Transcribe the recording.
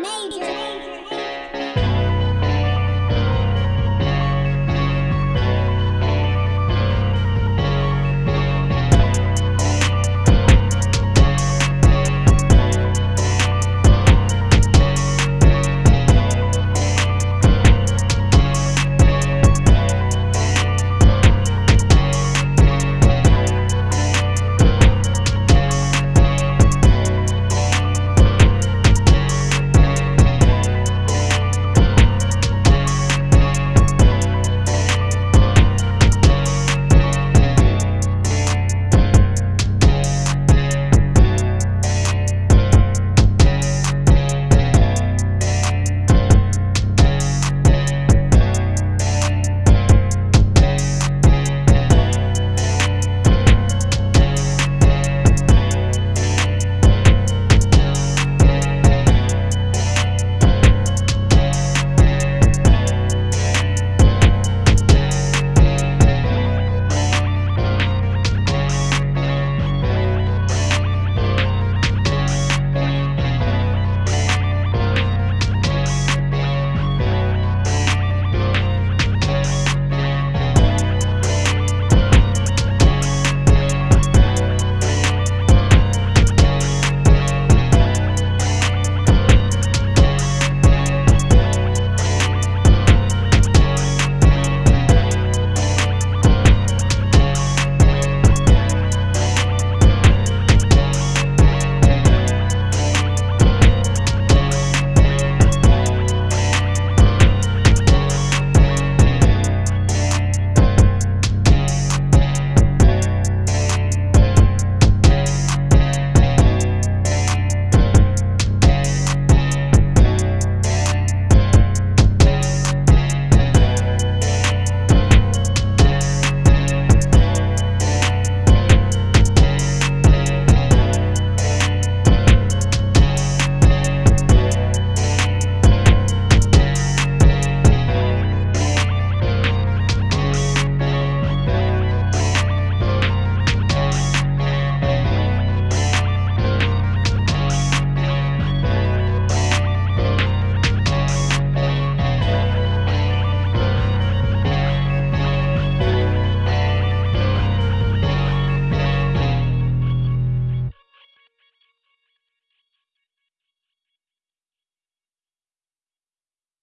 major